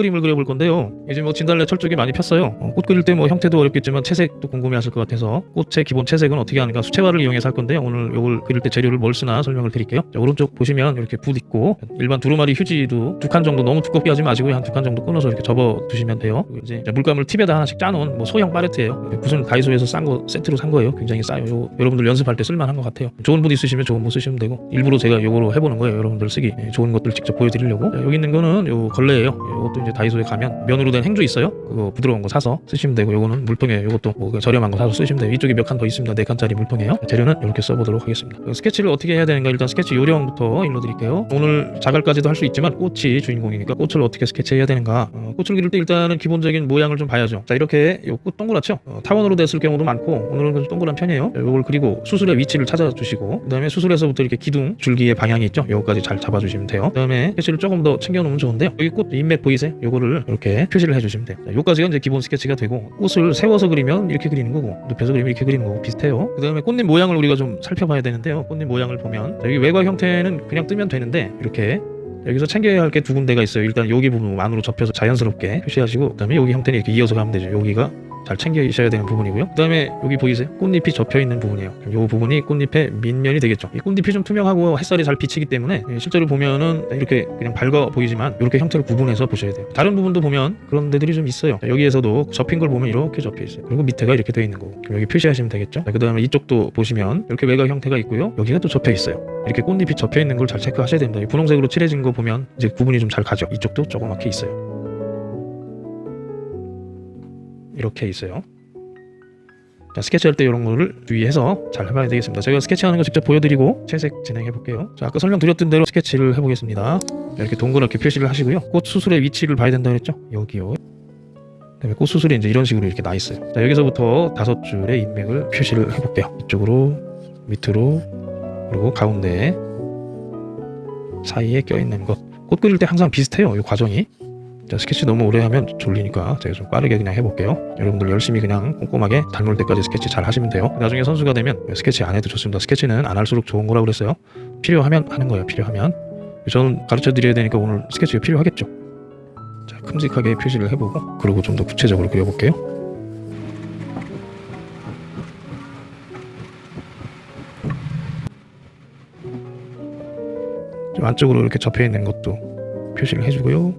자 오늘은 요꽃 그림을 그려볼 건데요. 이제 뭐 진달래 철쭉이 많이 폈어요. 어, 꽃 그릴 때 뭐 형태도 어렵겠지만 채색도 궁금해 하실 것 같아서 꽃의 기본 채색은 어떻게 하는가 수채화를 이용해서 할 건데요 오늘 요걸 그릴 때 재료를 뭘 쓰나 설명을 드릴게요. 자 오른쪽 보시면 이렇게 붓 있고 일반 두루마리 휴지도 두 칸 정도 너무 두껍게 하지 마시고 한 두 칸 정도 끊어서 이렇게 접어 두시면 돼요. 이제 물감을 팁에다 하나씩 짜놓은 뭐 소형 파레트예요. 붓은 다이소에서 싼 거 세트로 산 거예요. 굉장히 싸요. 요, 여러분들 연습할 때 쓸만한 것 같아요. 좋은 붓 있으시면 좋은 붓 쓰시면 되고 일부러 제가 요거로 해보는 거예요. 여러분들 쓰기. 예, 좋은 것들 직접 보여드리려고. 자, 여기 있는 거는 요 걸레예요. 이것도 이제 다이소에 가면 면으로 된 행주 있어요? 그거 부드러운 거 사서 쓰시면 되고 요거는 물통이에요 요것도 뭐 그냥 저렴한 거 사서 쓰시면 돼요. 이쪽에 몇 칸 더 있습니다. 네 칸짜리 물통이에요. 재료는 이렇게 써보도록 하겠습니다. 그 스케치를 어떻게 해야 되는가? 일단 스케치 요령부터 일러드릴게요. 오늘 자갈까지도 할 수 있지만 꽃이 주인공이니까 꽃을 어떻게 스케치해야 되는가? 어, 꽃을 기를 때 일단은 기본적인 모양을 좀 봐야죠. 자 이렇게 요꽃 동그랗죠? 어, 타원으로 됐을 경우도 많고 오늘은 좀 동그란 편이에요. 요걸 그리고 수술의 위치를 찾아주시고 그 다음에 수술에서부터 이렇게 기둥 줄기의 방향이 있죠? 요거까지 잘 잡아주시면 돼요. 그 다음에 스케치를 조금 더 챙겨놓으면 좋은데요. 여기 꽃 인맥 보이세요 요거를 이렇게 표시를 해주시면 돼요. 자, 요까지가 이제 기본 스케치가 되고 꽃을 세워서 그리면 이렇게 그리는 거고 눕혀서 그리면 이렇게 그리는 거고 비슷해요. 그 다음에 꽃잎 모양을 우리가 좀 살펴봐야 되는데요. 꽃잎 모양을 보면 자, 여기 외곽 형태는 그냥 뜨면 되는데 이렇게 여기서 챙겨야 할 게 두 군데가 있어요. 일단 여기 부분 안으로 접혀서 자연스럽게 표시하시고 그 다음에 여기 형태는 이렇게 이어서 가면 되죠. 여기가 잘 챙겨주셔야 되는 부분이고요. 그 다음에 여기 보이세요? 꽃잎이 접혀있는 부분이에요. 이 부분이 꽃잎의 밑면이 되겠죠. 이 꽃잎이 좀 투명하고 햇살이 잘 비치기 때문에 예, 실제로 보면은 이렇게 그냥 밝아 보이지만 이렇게 형태를 구분해서 보셔야 돼요. 다른 부분도 보면 그런 데들이 좀 있어요. 자, 여기에서도 접힌 걸 보면 이렇게 접혀 있어요. 그리고 밑에가 이렇게 되어 있는 거고. 여기 표시하시면 되겠죠? 그 다음에 이쪽도 보시면 이렇게 외곽 형태가 있고요. 여기가 또 접혀 있어요. 이렇게 꽃잎이 접혀 있는 걸 잘 체크하셔야 됩니다. 이 분홍색으로 칠해진 거 보면 이제 구분이 좀 잘 가죠. 이쪽도 조그맣게 있어요 이렇게 있어요. 자, 스케치할 때 이런 거를 주의해서 잘 해봐야 되겠습니다. 제가 스케치하는 거 직접 보여드리고 채색 진행해 볼게요. 자, 아까 설명드렸던 대로 스케치를 해보겠습니다. 이렇게 동그랗게 표시를 하시고요. 꽃 수술의 위치를 봐야 된다 그랬죠? 여기요. 그다음에 꽃 수술이 이제 이런 식으로 이렇게 나 있어요. 자, 여기서부터 다섯 줄의 인맥을 표시를 해볼게요. 이쪽으로, 밑으로, 그리고 가운데 사이에 껴있는 것. 꽃 그릴 때 항상 비슷해요. 이 과정이. 자, 스케치 너무 오래 하면 졸리니까 제가 좀 빠르게 그냥 해볼게요. 여러분들 열심히 그냥 꼼꼼하게 닮을 때까지 스케치 잘 하시면 돼요. 나중에 선수가 되면 스케치 안 해도 좋습니다. 스케치는 안 할수록 좋은 거라고 그랬어요. 필요하면 하는 거예요. 필요하면. 저는 가르쳐 드려야 되니까 오늘 스케치가 필요하겠죠. 자, 큼직하게 표시를 해보고 그리고 좀 더 구체적으로 그려볼게요. 좀 안쪽으로 이렇게 접혀 있는 것도 표시를 해주고요.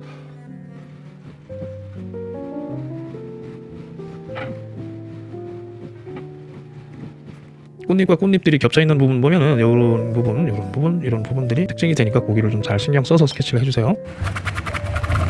꽃잎과 꽃잎들이 겹쳐 있는 부분 보면은 이런 부분, 이런 부분, 이런 부분들이 특징이 되니까 고기를 좀 잘 신경 써서 스케치를 해주세요.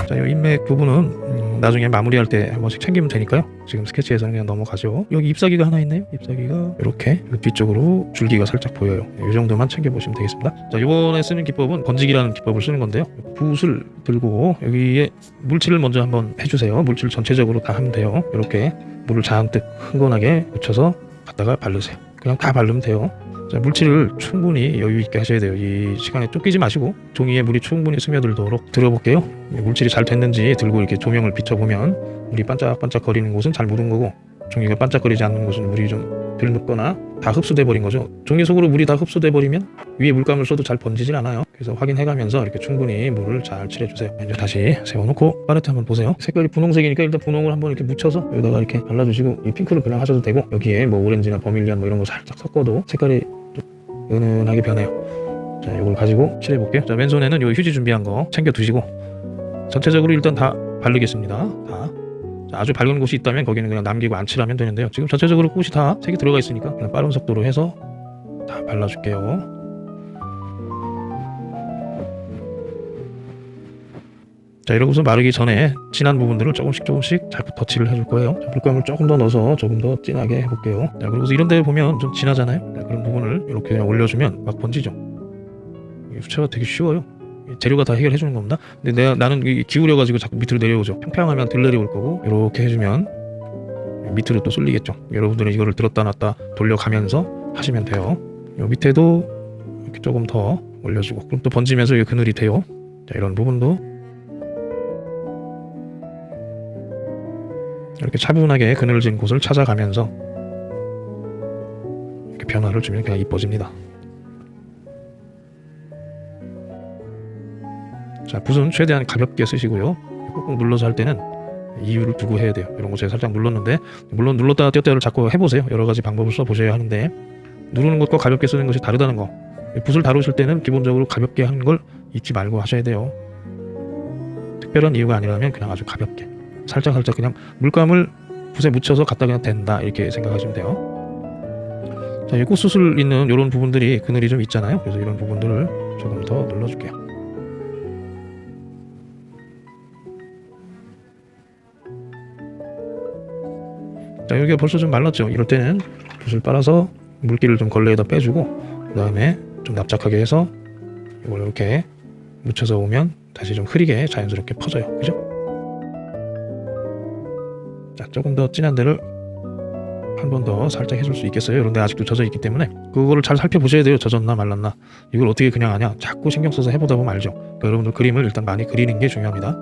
자, 이 인맥 부분은 음, 나중에 마무리할 때 한 번씩 챙기면 되니까요. 지금 스케치에서는 그냥 넘어가죠. 여기 잎사귀가 하나 있네요. 잎사귀가 이렇게 뒤쪽으로 줄기가 살짝 보여요. 이 정도만 챙겨보시면 되겠습니다. 자, 이번에 쓰는 기법은 건지기라는 기법을 쓰는 건데요. 붓을 들고 여기에 물칠을 먼저 한번 해주세요. 물칠 전체적으로 다 하면 돼요. 이렇게 물을 잔뜩 흥건하게 묻혀서 갖다가 바르세요. 그냥 다 바르면 돼요. 자, 물칠을 충분히 여유 있게 하셔야 돼요. 이 시간에 쫓기지 마시고 종이에 물이 충분히 스며들도록 들어볼게요. 물칠이 잘 됐는지 들고 이렇게 조명을 비춰보면 물이 반짝반짝 거리는 곳은 잘 묻은 거고 종이가 반짝거리지 않는 곳은 물이 좀 덜 묻거나 다 흡수돼 버린 거죠. 종이 속으로 물이 다 흡수돼 버리면 위에 물감을 써도 잘 번지질 않아요. 그래서 확인해 가면서 이렇게 충분히 물을 잘 칠해 주세요. 이제 다시 세워놓고 팔레트 한번 보세요. 색깔이 분홍색이니까 일단 분홍을 한번 이렇게 묻혀서 여기다가 이렇게 발라주시고 이 핑크를 그냥 하셔도 되고 여기에 뭐 오렌지나 버밀리안 뭐 이런 거 살짝 섞어도 색깔이 좀 은은하게 변해요. 자, 이걸 가지고 칠해 볼게요. 자, 왼손에는 요 휴지 준비한 거 챙겨 두시고 전체적으로 일단 다 바르겠습니다. 다. 자, 아주 밝은 곳이 있다면 거기는 그냥 남기고 안 칠하면 되는데요. 지금 전체적으로 꽃이 다 색이 들어가 있으니까 그냥 빠른 속도로 해서 다 발라줄게요. 자 이러고서 마르기 전에 진한 부분들을 조금씩 조금씩 잘 덧칠을 해줄 거예요. 자, 물감을 조금 더 넣어서 조금 더 진하게 해볼게요. 자 그리고서 이런 데 보면 좀 진하잖아요. 자, 그런 부분을 이렇게 그냥 올려주면 막 번지죠. 이 수채가 되게 쉬워요 재료가 다 해결해 주는 겁니다. 근데 내가 나는 이 기울여 가지고 자꾸 밑으로 내려오죠. 평평하면 들 내려올 거고 이렇게 해주면 밑으로 또 쏠리겠죠. 여러분들은 이거를 들었다 놨다 돌려가면서 하시면 돼요. 요 밑에도 이렇게 조금 더 올려주고 그럼 또 번지면서 이 그늘이 돼요. 자 이런 부분도 이렇게 차분하게 그늘진 곳을 찾아가면서 이렇게 변화를 주면 그냥 이뻐집니다. 자 붓은 최대한 가볍게 쓰시고요. 꾹꾹 눌러서 할 때는 이유를 두고 해야 돼요. 이런 거 제가 살짝 눌렀는데 물론 눌렀다가 띄었다를 자꾸 해보세요. 여러 가지 방법을 써보셔야 하는데 누르는 것과 가볍게 쓰는 것이 다르다는 거. 붓을 다루실 때는 기본적으로 가볍게 하는 걸 잊지 말고 하셔야 돼요. 특별한 이유가 아니라면 그냥 아주 가볍게 살짝 살짝 그냥 물감을 붓에 묻혀서 갖다 그냥 댄다 이렇게 생각하시면 돼요. 자, 이 꽃수술 있는 이런 부분들이 그늘이 좀 있잖아요. 그래서 이런 부분들을 조금 더 눌러줄게요. 자, 여기가 벌써 좀 말랐죠. 이럴 때는 붓을 빨아서 물기를 좀 걸레에다 빼주고 그 다음에 좀 납작하게 해서 이걸 이렇게 묻혀서 오면 다시 좀 흐리게 자연스럽게 퍼져요. 그죠? 자, 조금 더 진한 데를 한 번 더 살짝 해줄 수 있겠어요. 그런데 아직도 젖어 있기 때문에 그거를 잘 살펴보셔야 돼요. 젖었나 말랐나. 이걸 어떻게 그냥 하냐. 자꾸 신경 써서 해보다 보면 알죠. 그러니까 여러분들 그림을 일단 많이 그리는 게 중요합니다.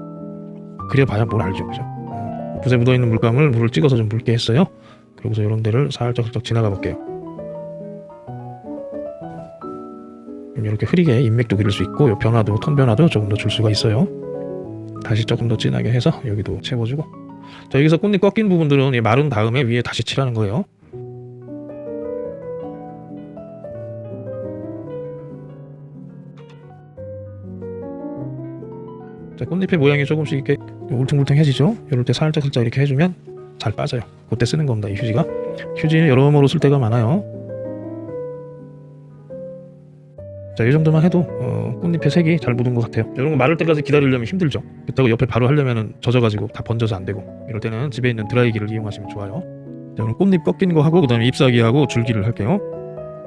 그려봐야 뭘 알죠. 그죠? 음, 붓에 묻어있는 물감을 물을 찍어서 좀 묽게 했어요. 그러고서 이런 데를 살짝 살짝 지나가 볼게요. 그럼 이렇게 흐리게 인맥도 그릴 수 있고 요 변화도 톤 변화도 조금 더 줄 수가 있어요. 다시 조금 더 진하게 해서 여기도 채워주고 자 여기서 꽃잎 꺾인 부분들은 이 마른 다음에 위에 다시 칠하는 거예요. 자 꽃잎의 모양이 조금씩 이렇게 울퉁불퉁해지죠. 이럴 때 살짝 살짝 이렇게 해주면 잘 빠져요. 그때 쓰는 겁니다. 이 휴지가 휴지는 여러모로 쓸 때가 많아요. 자, 이 정도만 해도 어, 꽃잎의 색이 잘 묻은 것 같아요. 이런 거 마를 때까지 기다리려면 힘들죠. 그렇다고 옆에 바로 하려면 젖어가지고 다 번져서 안 되고 이럴 때는 집에 있는 드라이기를 이용하시면 좋아요. 자, 오늘 꽃잎 꺾인 거 하고 그 다음에 잎사귀하고 줄기를 할게요.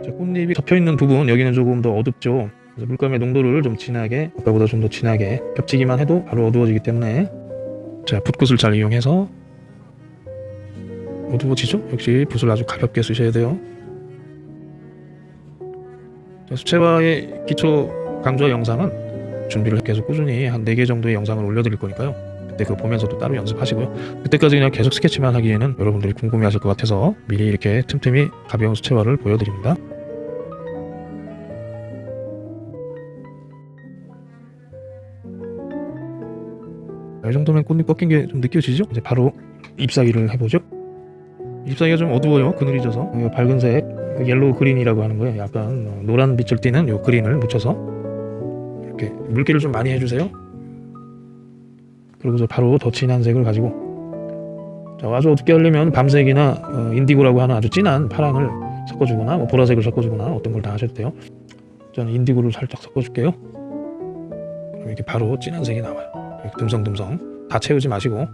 자, 꽃잎이 덮여 있는 부분 여기는 조금 더 어둡죠. 물감의 농도를 좀 진하게 아까보다 좀 더 진하게 겹치기만 해도 바로 어두워지기 때문에 자 붓굿을 잘 이용해서 어두워지죠? 역시 붓을 아주 가볍게 쓰셔야 돼요. 자, 수채화의 기초 강좌 영상은 준비를 계속 꾸준히 한 4개 정도의 영상을 올려드릴 거니까요. 그때 그거 보면서 또 따로 연습하시고요. 그때까지 그냥 계속 스케치만 하기에는 여러분들이 궁금해 하실 것 같아서 미리 이렇게 틈틈이 가벼운 수채화를 보여드립니다. 이 정도면 꽃잎 꺾인 게 좀 느껴지죠? 이제 바로 잎사귀를 해보죠. 잎사귀가 좀 어두워요. 그늘이 져서 이 밝은색 그 yellow green이라고 하는 거예요. 약간 어, 노란 빛을 띠는 요 green을 묻혀서 이렇게 물기를 좀 많이 해주세요. 그리고서 바로 더 진한 색을 가지고 자, 아주 어둡게 하려면 밤색이나 어, 인디고라고 하는 아주 진한 파랑을 섞어주거나 뭐 보라색을 섞어주거나 어떤 걸 다 하셔도 돼요. 저는 인디고를 살짝 섞어줄게요. 이렇게 바로 진한 색이 나와요. 듬성듬성 다 채우지 마시고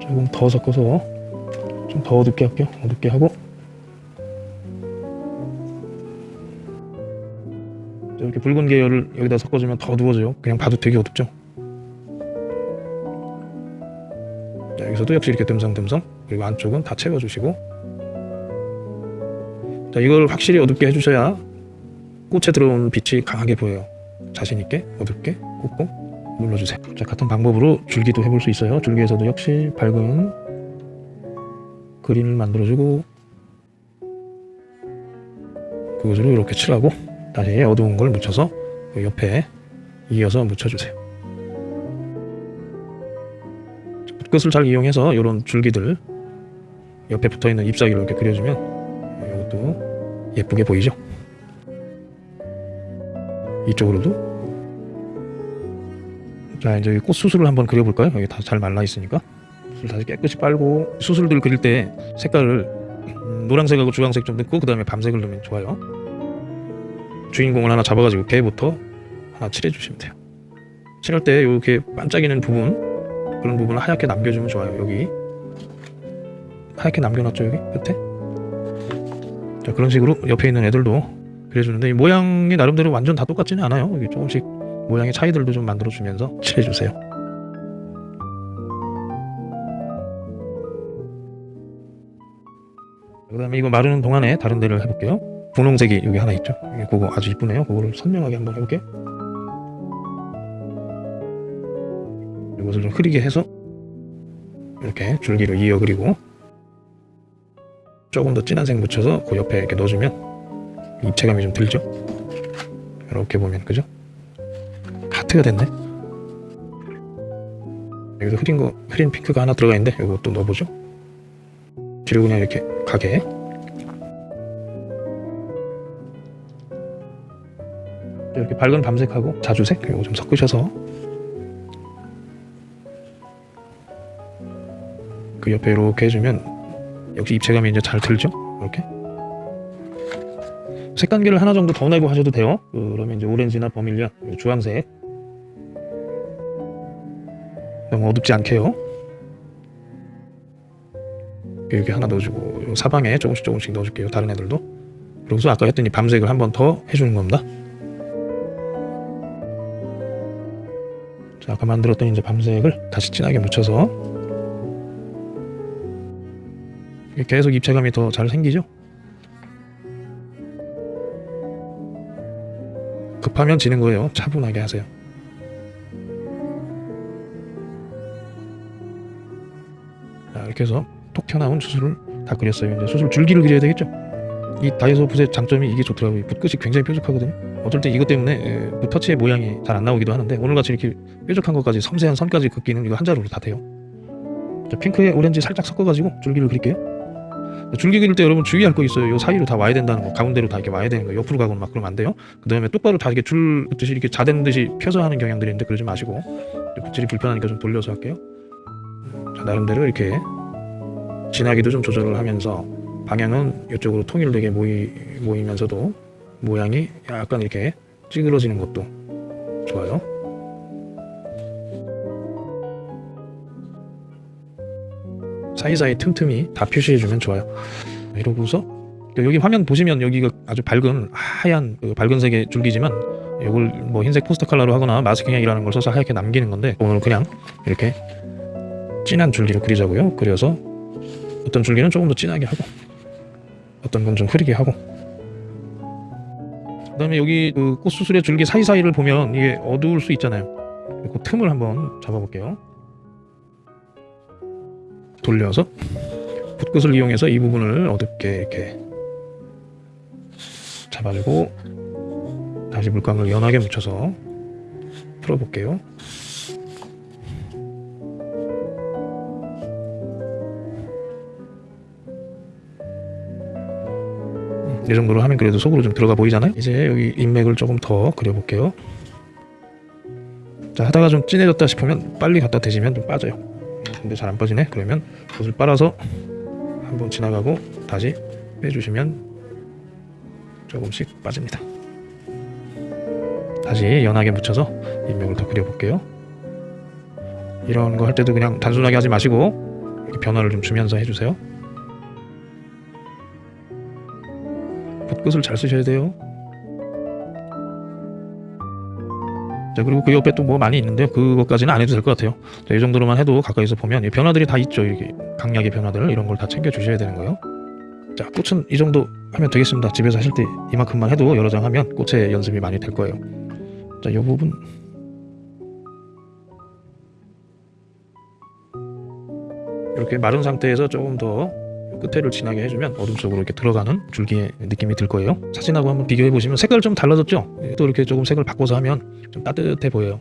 조금 더 섞어서 좀 더 어둡게 할게요. 어둡게 하고 자, 이렇게 붉은 계열을 여기다 섞어주면 더 어두워져요. 그냥 봐도 되게 어둡죠. 자, 여기서도 역시 이렇게 듬성듬성 그리고 안쪽은 다 채워주시고 자 이걸 확실히 어둡게 해주셔야 꽃에 들어온 빛이 강하게 보여요. 자신 있게 어둡게 꾹꾹 눌러주세요. 자 같은 방법으로 줄기도 해볼 수 있어요. 줄기에서도 역시 밝은 그림을 만들어주고 그것으로 이렇게 칠하고 다시 어두운 걸 묻혀서 그 옆에 이어서 묻혀주세요. 붓끝을 잘 이용해서 이런 줄기들 옆에 붙어있는 잎사귀를 이렇게 그려주면 이것도 예쁘게 보이죠? 이쪽으로도. 자 이제 꽃 수술을 한번 그려볼까요? 여기 다 잘 말라 있으니까. 수술 다시 깨끗이 빨고. 수술들 그릴 때 색깔을 음, 노란색하고 주황색 좀 넣고 그 다음에 밤색을 넣으면 좋아요. 주인공을 하나 잡아가지고 걔부터 하나 칠해주시면 돼요. 칠할 때 이렇게 반짝이는 부분 그런 부분을 하얗게 남겨주면 좋아요 여기 하얗게 남겨놨죠 여기? 끝에? 자 그런 식으로 옆에 있는 애들도 그려주는데 이 모양이 나름대로 완전 다 똑같지는 않아요. 이게 조금씩 모양의 차이들도 좀 만들어주면서 칠해주세요. 그 다음에 이거 마르는 동안에 다른 데를 해볼게요. 분홍색이 여기 하나 있죠? 그거 아주 이쁘네요. 그거를 선명하게 한번 해볼게요 이것을 좀 흐리게 해서 이렇게 줄기를 이어 그리고 조금 더 진한 색 묻혀서 그 옆에 이렇게 넣어주면 입체감이 좀 들죠. 이렇게 보면 그죠? 하트가 됐네. 여기서 흐린 거 흐린 핑크가 하나 들어가 있는데 이것도 넣어보죠. 뒤로 그냥 이렇게 가게. 이렇게 밝은 밤색하고 자주색 이거 좀 섞으셔서 그 옆에 이렇게 해주면 역시 입체감이 이제 잘 들죠. 이렇게 색단계를 하나 정도 더 내고 하셔도 돼요. 그러면 이제 오렌지나 버밀리아, 주황색 너무 어둡지 않게요. 이렇게 하나 넣어주고 요 사방에 조금씩 조금씩 넣어줄게요. 다른 애들도. 그러고서 아까 했더니 밤색을 한 번 더 해주는 겁니다. 자, 아까 만들었던 이제 밤색을 다시 진하게 묻혀서 계속 입체감이 더 잘 생기죠. 급하면 지는 거예요. 차분하게 하세요. 자, 이렇게 해서 톡 튀어나온 수술을 다 그렸어요. 이제 수술 줄기를 그려야 되겠죠. 이 다이소 붓의 장점이 이게 좋더라고요. 붓끝이 굉장히 뾰족하거든요. 어쩔 때 이것 때문에 에, 붓 터치의 모양이 잘 안 나오기도 하는데 오늘같이 이렇게 뾰족한 것까지 섬세한 선까지 긋기는 이거 한 자루로 다 돼요. 자, 핑크에 오렌지 살짝 섞어가지고 줄기를 그릴게요. 줄기 그릴 때 여러분 주의할 거 있어요. 요 사이로 다 와야 된다는 거, 가운데로 다 이렇게 와야 되는 거, 옆으로 가거나 막 그러면 안 돼요. 그 다음에 똑바로 다 이렇게 줄 듯이 이렇게 자된 듯이 펴서 하는 경향들이 있는데 그러지 마시고 붓질이 불편하니까 좀 돌려서 할게요. 자, 나름대로 이렇게 진하기도 좀 조절을 하면서 방향은 이쪽으로 통일되게 모이, 모이면서도 모양이 약간 이렇게 찌그러지는 것도 좋아요. 사이사이 틈틈이 다 표시해주면 좋아요. 이러고서 여기 화면 보시면 여기가 아주 밝은 하얀 그 밝은 색의 줄기지만 이걸 뭐 흰색 포스터 컬러로 하거나 마스킹이라는 걸 써서 하얗게 남기는 건데 오늘 그냥 이렇게 진한 줄기를 그리자고요. 그려서 어떤 줄기는 조금 더 진하게 하고 어떤 건 좀 흐리게 하고 그 다음에 여기 그 꽃수술의 줄기 사이사이를 보면 이게 어두울 수 있잖아요. 그 틈을 한번 잡아볼게요. 돌려서 붓끝을 이용해서 이 부분을 어둡게 이렇게 잡아주고 다시 물감을 연하게 묻혀서 풀어볼게요. 이 정도로 하면 그래도 속으로 좀 들어가 보이잖아요. 이제 여기 인맥을 조금 더 그려볼게요. 자 하다가 좀 진해졌다 싶으면 빨리 갖다 대시면 좀 빠져요. 근데 잘 안 빠지네. 그러면 붓을 빨아서 한번 지나가고 다시 빼주시면 조금씩 빠집니다. 다시 연하게 묻혀서 인맥을 더 그려볼게요. 이런 거 할 때도 그냥 단순하게 하지 마시고 이렇게 변화를 좀 주면서 해주세요. 붓끝을 잘 쓰셔야 돼요. 자 그리고 그 옆에 또 뭐 많이 있는데 그것까지는 안 해도 될 것 같아요. 자, 이 정도로만 해도 가까이서 보면 이 변화들이 다 있죠. 이게 강약의 변화들 이런 걸 다 챙겨 주셔야 되는 거예요. 자 꽃은 이 정도 하면 되겠습니다. 집에서 하실 때 이만큼만 해도 여러 장 하면 꽃의 연습이 많이 될 거예요. 자이 부분 이렇게 마른 상태에서 조금 더 끝에를 진하게 해주면 어둠 속으로 이렇게 들어가는 줄기의 느낌이 들 거예요. 사진하고 한번 비교해 보시면 색깔 좀 달라졌죠? 또 이렇게 조금 색을 바꿔서 하면 좀 따뜻해 보여요.